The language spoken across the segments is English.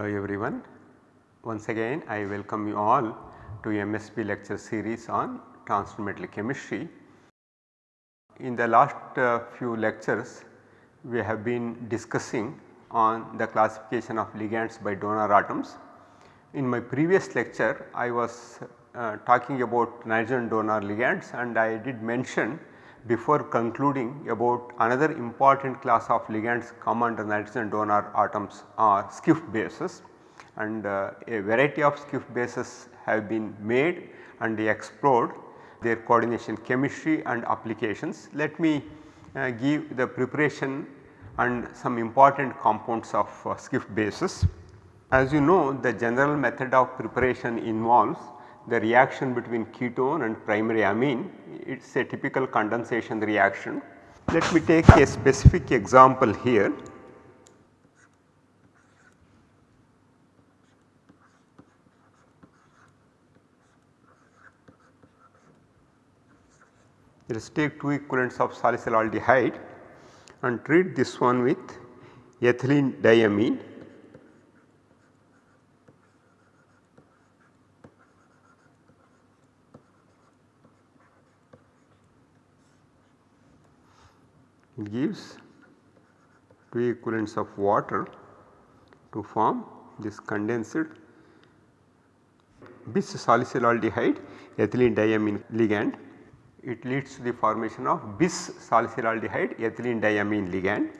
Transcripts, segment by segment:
Hello everyone. Once again I welcome you all to MSP lecture series on transition metal chemistry. In the last uh, few lectures we have been discussing on the classification of ligands by donor atoms. In my previous lecture I was uh, talking about nitrogen donor ligands and I did mention before concluding about another important class of ligands come under nitrogen donor atoms are Schiff bases and uh, a variety of Schiff bases have been made and explored their coordination chemistry and applications. Let me uh, give the preparation and some important compounds of uh, Schiff bases. As you know the general method of preparation involves the reaction between ketone and primary amine it is a typical condensation reaction. Let me take a specific example here. Let us take two equivalents of salicylaldehyde and treat this one with ethylene diamine gives two equivalents of water to form this condensed bis salicylaldehyde ethylene diamine ligand. It leads to the formation of bis salicylaldehyde ethylene diamine ligand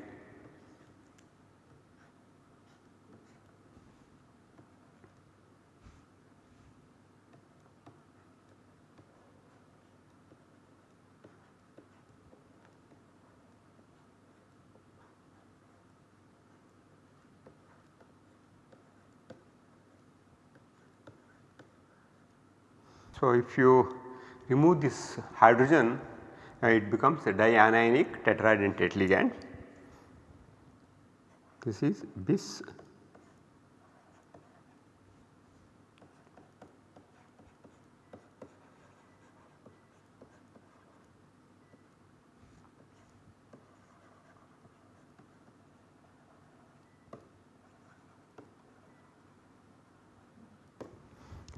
So, if you remove this hydrogen uh, it becomes a dianionic tetraidentate ligand. This is bis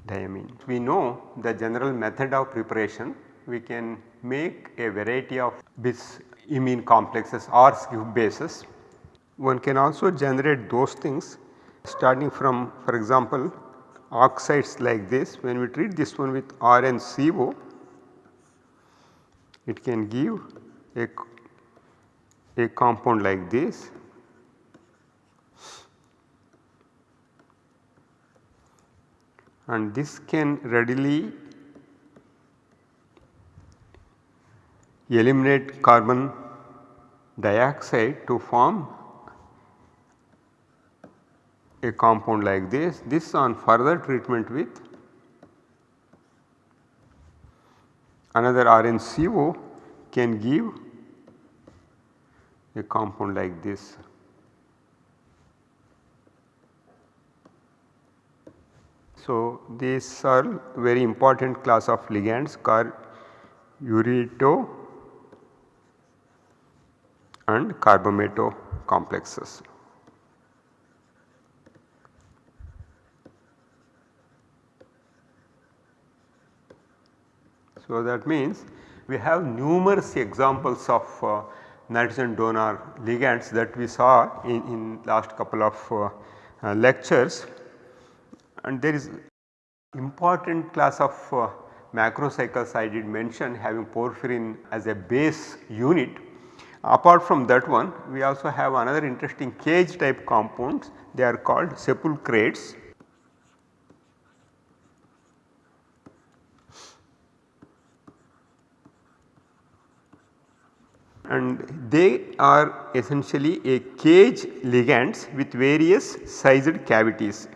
diamine. We know the general method of preparation we can make a variety of bis imine complexes or Schiff bases. One can also generate those things starting from for example oxides like this when we treat this one with RNCO it can give a, a compound like this and this can readily eliminate carbon dioxide to form a compound like this. This on further treatment with another RNCO can give a compound like this. So, these are very important class of ligands called ureato and carbamato complexes. So, that means we have numerous examples of uh, nitrogen donor ligands that we saw in, in last couple of uh, uh, lectures and there is important class of uh, macrocycles I did mention having porphyrin as a base unit. Apart from that one we also have another interesting cage type compounds they are called sepulchrates. and they are essentially a cage ligands with various sized cavities.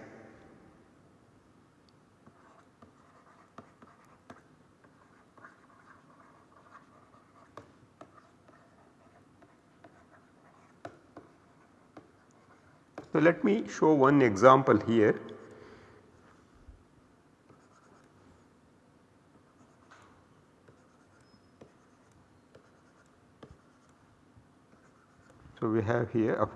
Let me show one example here. So, we have here a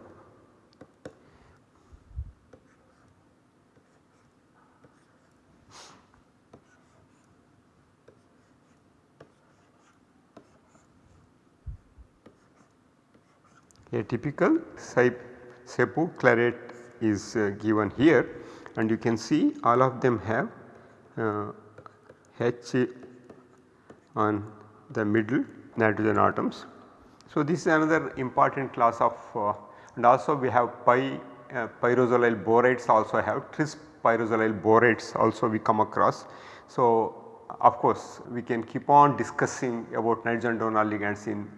a typical sepulchrate is uh, given here and you can see all of them have uh, H on the middle nitrogen atoms. So, this is another important class of uh, and also we have pi uh, pyrazolyl borates also have tris pyrazolyl borates also we come across. So, of course we can keep on discussing about nitrogen donor ligands in,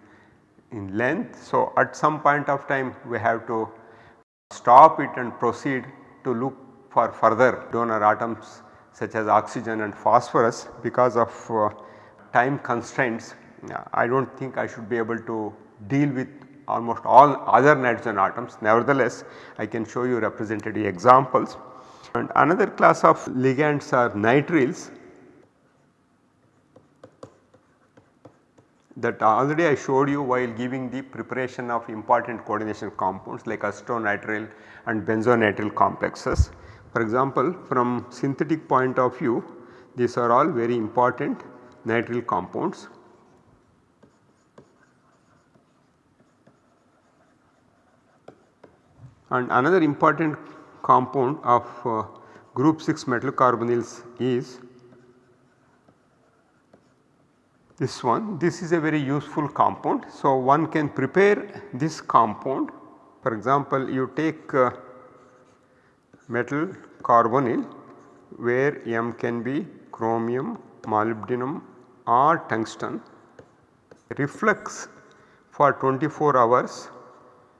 in length. So, at some point of time we have to stop it and proceed to look for further donor atoms such as oxygen and phosphorus because of uh, time constraints I do not think I should be able to deal with almost all other nitrogen atoms. Nevertheless, I can show you representative examples. And another class of ligands are nitriles that already I showed you while giving the preparation of important coordination compounds like acetonitrile and benzonitrile complexes. For example, from synthetic point of view these are all very important nitrile compounds. And another important compound of uh, group 6 metal carbonyls is this one. This is a very useful compound. So, one can prepare this compound for example, you take uh, metal carbonyl where M can be chromium, molybdenum or tungsten reflux for 24 hours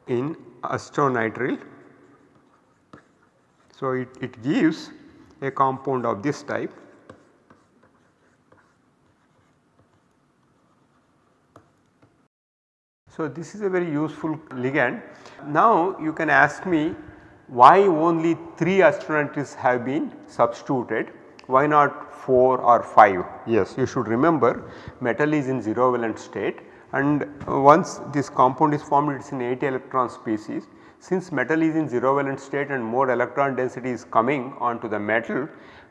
in acetonitrile. So, it, it gives a compound of this type So, this is a very useful ligand. Now, you can ask me why only 3 acetonitriles have been substituted, why not 4 or 5? Yes, you should remember metal is in 0 valent state and once this compound is formed it is in 80 electron species. Since metal is in 0 valent state and more electron density is coming onto the metal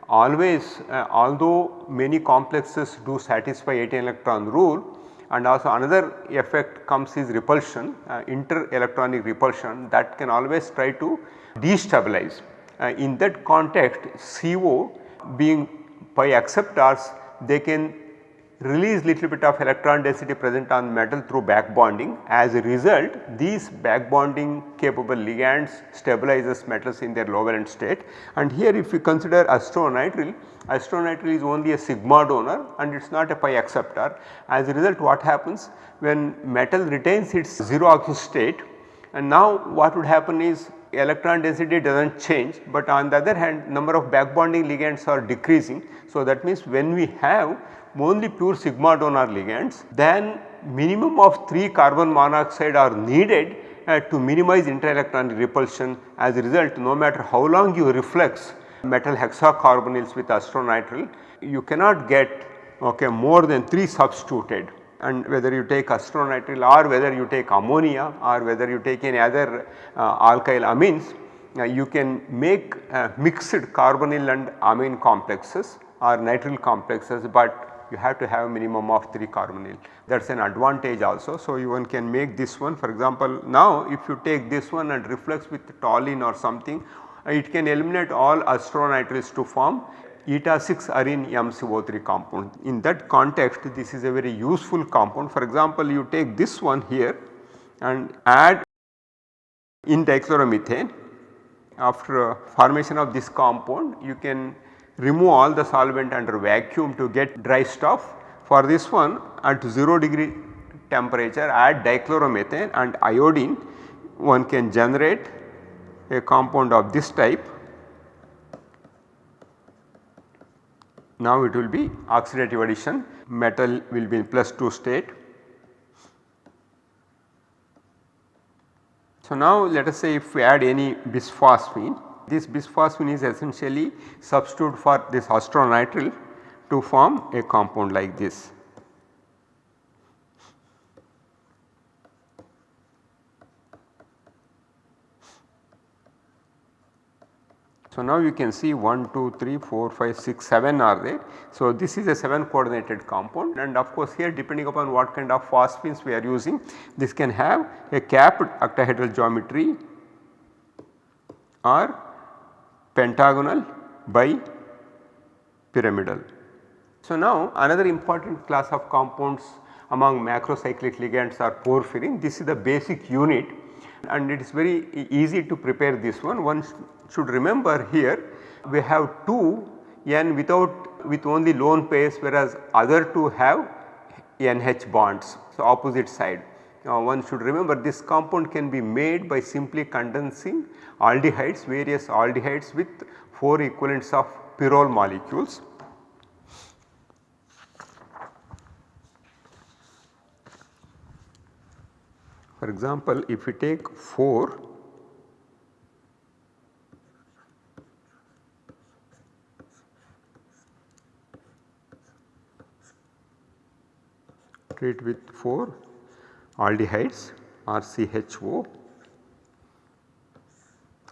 always uh, although many complexes do satisfy 80 electron rule and also another effect comes is repulsion uh, inter electronic repulsion that can always try to destabilize. Uh, in that context CO being pi acceptors they can release little bit of electron density present on metal through back bonding. As a result these back bonding capable ligands stabilizes metals in their low valent state and here if we consider acetonitrile, acetonitrile is only a sigma donor and it is not a pi acceptor. As a result what happens when metal retains its 0 oxygen state and now what would happen is electron density does not change but on the other hand number of back bonding ligands are decreasing. So, that means when we have only pure sigma donor ligands then minimum of 3 carbon monoxide are needed uh, to minimize interelectronic repulsion. As a result no matter how long you reflux metal hexacarbonyls with acetonitrile you cannot get okay, more than 3 substituted. And whether you take acetonitrile or whether you take ammonia or whether you take any other uh, alkyl amines uh, you can make uh, mixed carbonyl and amine complexes or nitrile complexes but you have to have a minimum of 3 carbonyl that is an advantage also. So, you one can make this one for example now if you take this one and reflux with toluene or something uh, it can eliminate all acetonitriles to form eta 6 arene MCO3 compound. In that context this is a very useful compound for example you take this one here and add in dichloromethane after uh, formation of this compound you can remove all the solvent under vacuum to get dry stuff. For this one at 0 degree temperature add dichloromethane and iodine one can generate a compound of this type. Now it will be oxidative addition metal will be in plus 2 state. So now let us say if we add any bisphosphine this bisphosphine is essentially substitute for this acetonitrile to form a compound like this. So, now you can see 1, 2, 3, 4, 5, 6, 7 are there. So, this is a 7 coordinated compound and of course here depending upon what kind of phosphines we are using this can have a capped octahedral geometry or pentagonal by pyramidal. So, now another important class of compounds among macrocyclic ligands are porphyrin. This is the basic unit and it is very easy to prepare this one. One should remember here we have 2 N without with only lone pairs whereas other 2 have NH bonds. So, opposite side. Now, one should remember this compound can be made by simply condensing aldehydes various aldehydes with 4 equivalents of pyrrole molecules. For example, if we take 4 treat with 4 aldehydes RCHO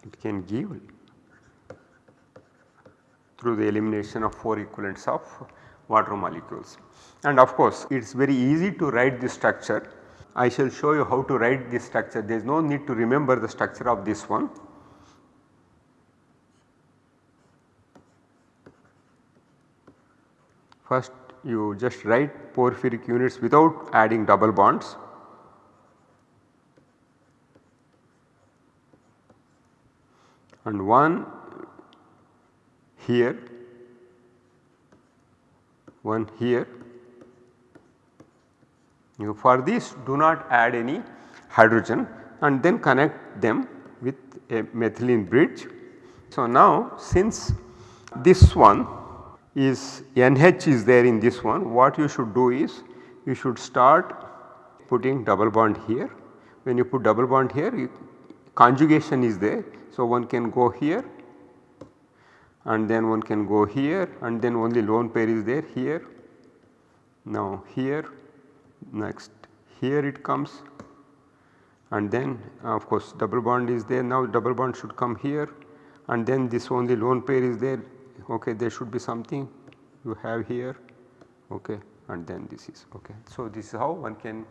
it can give through the elimination of 4 equivalents of water molecules. And of course, it is very easy to write this structure I shall show you how to write this structure there is no need to remember the structure of this one. First you just write porphyric units without adding double bonds. And one here, one here you for this do not add any hydrogen and then connect them with a methylene bridge. So, now since this one is NH is there in this one what you should do is you should start putting double bond here. When you put double bond here you, conjugation is there. So, one can go here and then one can go here and then only lone pair is there here. Now, here next here it comes and then of course double bond is there now double bond should come here and then this only lone pair is there okay there should be something you have here okay and then this is okay. So, this is how one can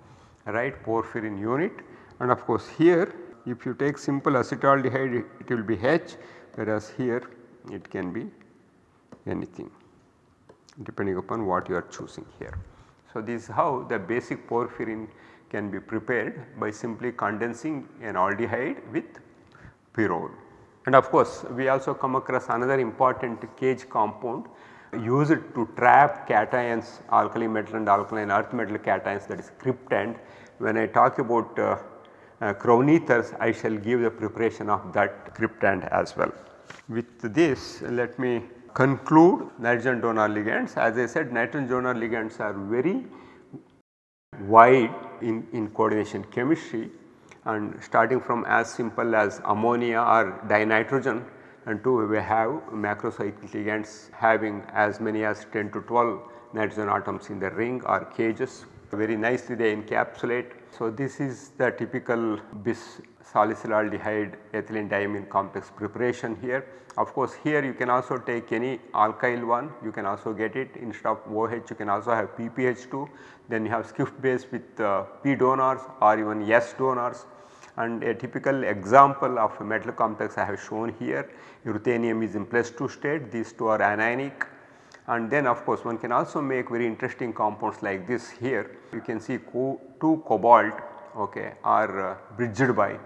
write porphyrin unit and of course here if you take simple acetaldehyde it, will be H whereas here it can be anything depending upon what you are choosing here. So, this is how the basic porphyrin can be prepared by simply condensing an aldehyde with pyrrole. And of course, we also come across another important cage compound used to trap cations alkali metal and alkaline earth metal cations that is cryptand. When I talk about uh, uh, Crown ethers I shall give the preparation of that cryptand as well. With this let me conclude nitrogen donor ligands as I said nitrogen donor ligands are very wide in, in coordination chemistry and starting from as simple as ammonia or dinitrogen and to we have macrocyclic ligands having as many as 10 to 12 nitrogen atoms in the ring or cages very nicely they encapsulate. So, this is the typical bis salicylaldehyde ethylene diamine complex preparation here. Of course, here you can also take any alkyl one you can also get it. Instead of OH you can also have PPH2 then you have Schiff base with uh, P donors or even S donors. And a typical example of a metal complex I have shown here ruthenium is in plus 2 state. These two are anionic and then of course one can also make very interesting compounds like this here you can see co 2 cobalt okay, are uh, bridged by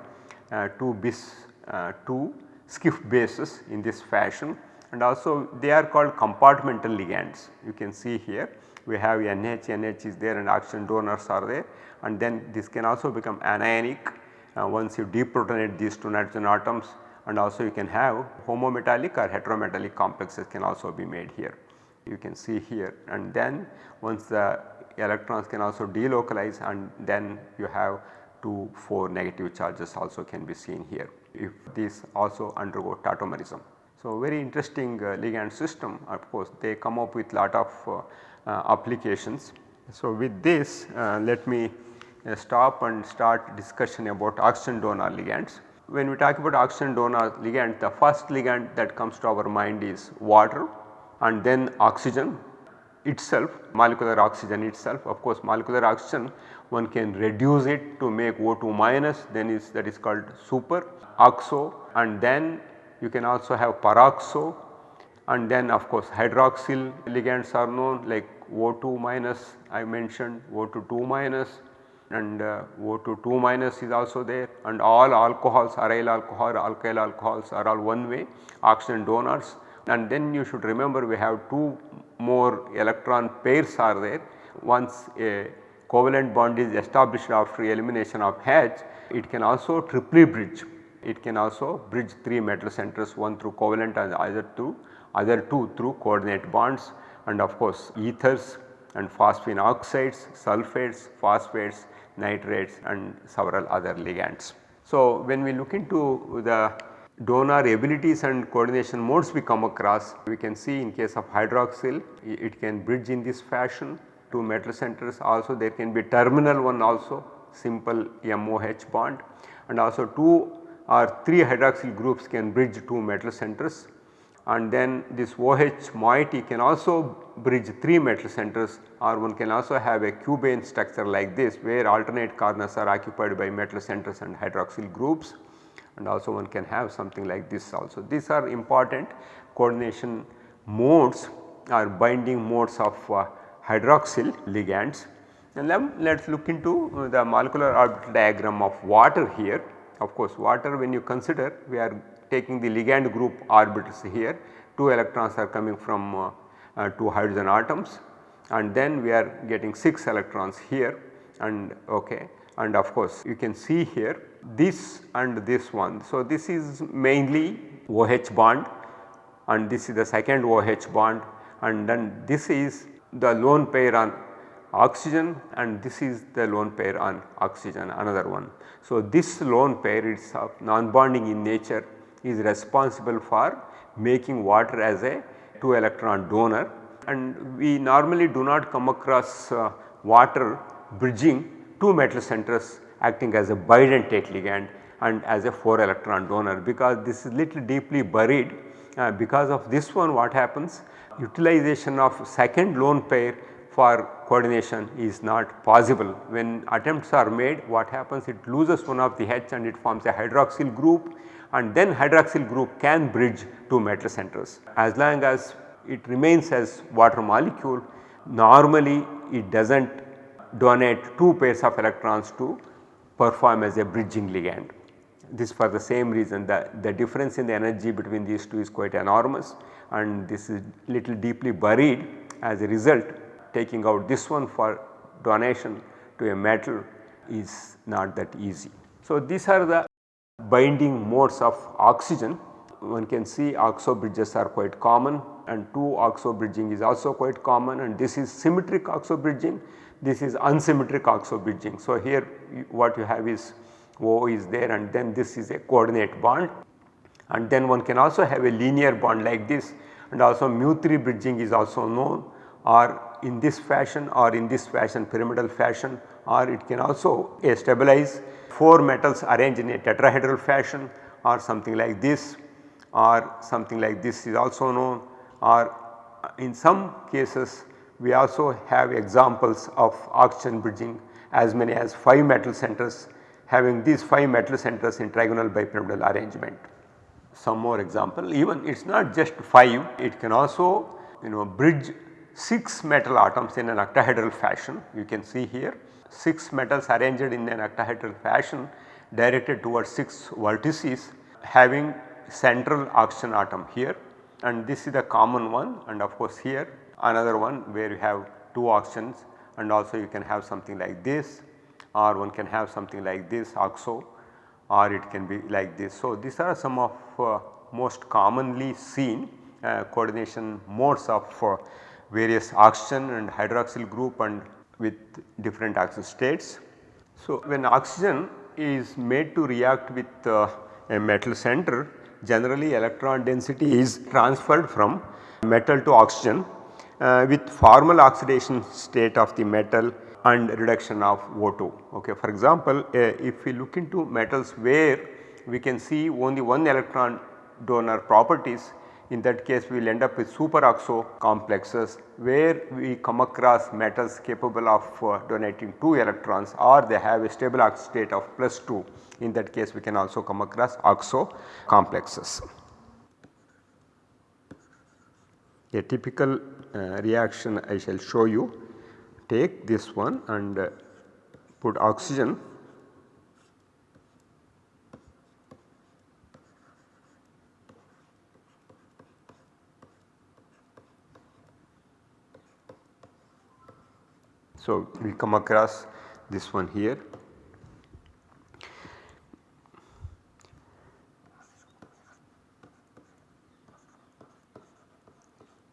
uh, 2 bis uh, 2 Schiff bases in this fashion and also they are called compartmental ligands. You can see here we have NH, NH is there and oxygen donors are there and then this can also become anionic uh, once you deprotonate these two nitrogen atoms and also you can have homometallic or heterometallic complexes can also be made here. You can see here and then once the electrons can also delocalize and then you have 2 4 negative charges also can be seen here if these also undergo tautomerism. So, very interesting uh, ligand system of course they come up with lot of uh, uh, applications. So, with this uh, let me uh, stop and start discussion about oxygen donor ligands. when we talk about oxygen donor ligand the first ligand that comes to our mind is water and then oxygen itself molecular oxygen itself. Of course molecular oxygen one can reduce it to make O2 minus then is that is called super oxo and then you can also have peroxo and then of course hydroxyl ligands are known like O2 minus I mentioned O2 2 minus and uh, O2 2 minus is also there and all alcohols aryl alcohol alkyl alcohols are all one way oxygen donors and then you should remember we have two more electron pairs are there. Once a covalent bond is established after elimination of H, it can also triply bridge. It can also bridge 3 metal centers one through covalent and other two other 2 through coordinate bonds and of course ethers and phosphine oxides, sulfates, phosphates, nitrates and several other ligands. So, when we look into the donor abilities and coordination modes we come across we can see in case of hydroxyl it can bridge in this fashion. Two metal centers also there can be terminal one also simple MOH bond. And also 2 or 3 hydroxyl groups can bridge two metal centers. And then this OH moiety can also bridge 3 metal centers or one can also have a cubane structure like this where alternate corners are occupied by metal centers and hydroxyl groups and also one can have something like this also. These are important coordination modes or binding modes of uh, hydroxyl ligands. And then let us look into uh, the molecular orbital diagram of water here. Of course, water when you consider we are taking the ligand group orbitals here 2 electrons are coming from uh, uh, 2 hydrogen atoms and then we are getting 6 electrons here and okay and of course you can see here this and this one. So, this is mainly OH bond and this is the second OH bond and then this is the lone pair on oxygen and this is the lone pair on oxygen another one. So, this lone pair is non-bonding in nature is responsible for making water as a 2 electron donor and we normally do not come across uh, water bridging 2 metal centers acting as a bidentate ligand and as a 4 electron donor because this is little deeply buried uh, because of this one what happens utilization of second lone pair for coordination is not possible. When attempts are made what happens it loses one of the H and it forms a hydroxyl group and then hydroxyl group can bridge two metal centers. As long as it remains as water molecule normally it does not donate two pairs of electrons to perform as a bridging ligand. This for the same reason that the difference in the energy between these two is quite enormous and this is little deeply buried as a result taking out this one for donation to a metal is not that easy. So, these are the binding modes of oxygen one can see oxo bridges are quite common and 2 oxo bridging is also quite common and this is symmetric oxo bridging this is unsymmetric oxo bridging. So, here what you have is O is there and then this is a coordinate bond and then one can also have a linear bond like this and also mu 3 bridging is also known or in this fashion or in this fashion pyramidal fashion or it can also stabilize 4 metals arranged in a tetrahedral fashion or something like this or something like this is also known or in some cases we also have examples of oxygen bridging as many as 5 metal centers having these 5 metal centers in trigonal bipyramidal arrangement. Some more example even it is not just 5 it can also you know bridge 6 metal atoms in an octahedral fashion you can see here 6 metals arranged in an octahedral fashion directed towards 6 vertices having central oxygen atom here and this is the common one and of course here another one where you have 2 oxygens and also you can have something like this or one can have something like this oxo or it can be like this. So, these are some of uh, most commonly seen uh, coordination modes of uh, various oxygen and hydroxyl group and with different oxygen states. So, when oxygen is made to react with uh, a metal center generally electron density is transferred from metal to oxygen uh, with formal oxidation state of the metal and reduction of O2. Okay. For example, uh, if we look into metals where we can see only one electron donor properties in that case we will end up with superoxo complexes where we come across metals capable of uh, donating 2 electrons or they have a stable oxidation state of plus 2 in that case we can also come across oxo complexes. A typical reaction I shall show you take this one and uh, put oxygen So, we come across this one here.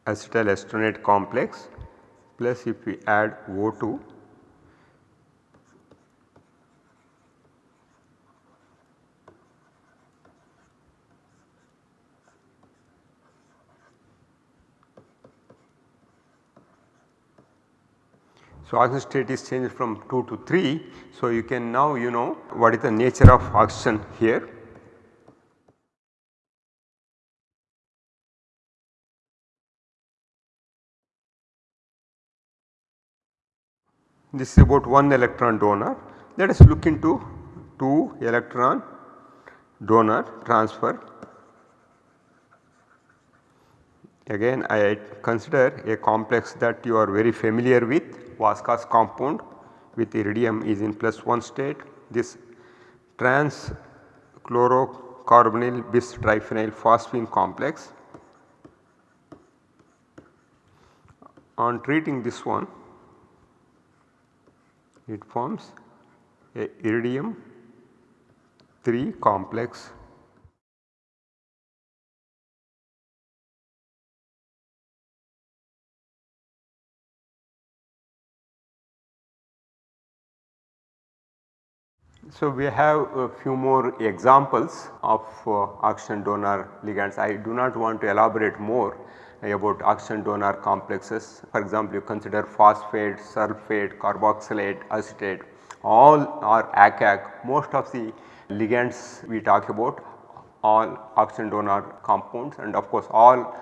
Acetyl estronate complex plus if we add O2 So, oxygen state is changed from 2 to 3. So, you can now you know what is the nature of oxygen here. This is about 1 electron donor. Let us look into 2 electron donor transfer. Again I consider a complex that you are very familiar with Vaska's compound with iridium is in plus 1 state. This trans chlorocarbonyl bis triphenyl phosphine complex. On treating this one it forms a iridium 3 complex So, we have a few more examples of uh, oxygen donor ligands. I do not want to elaborate more about oxygen donor complexes. For example, you consider phosphate, sulphate, carboxylate, acetate all are ACAC. Most of the ligands we talk about all oxygen donor compounds and of course all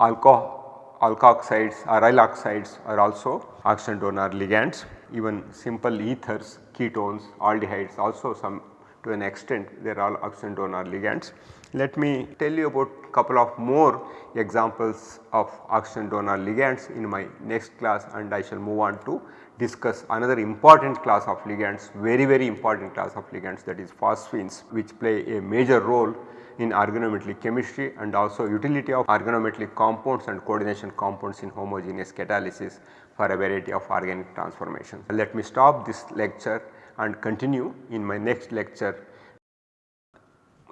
alcohol alkoxides or oxides are also oxygen donor ligands even simple ethers, ketones, aldehydes also some to an extent they are all oxygen donor ligands. Let me tell you about couple of more examples of oxygen donor ligands in my next class and I shall move on to discuss another important class of ligands very very important class of ligands that is phosphines which play a major role in organometallic chemistry and also utility of organometallic compounds and coordination compounds in homogeneous catalysis for a variety of organic transformations. Let me stop this lecture and continue in my next lecture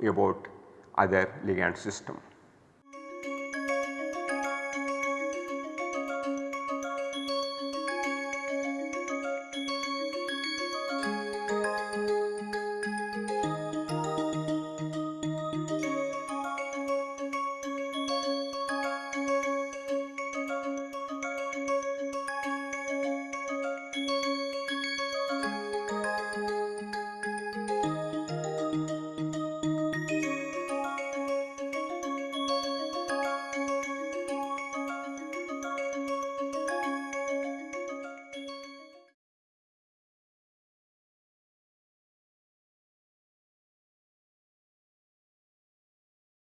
about other ligand system.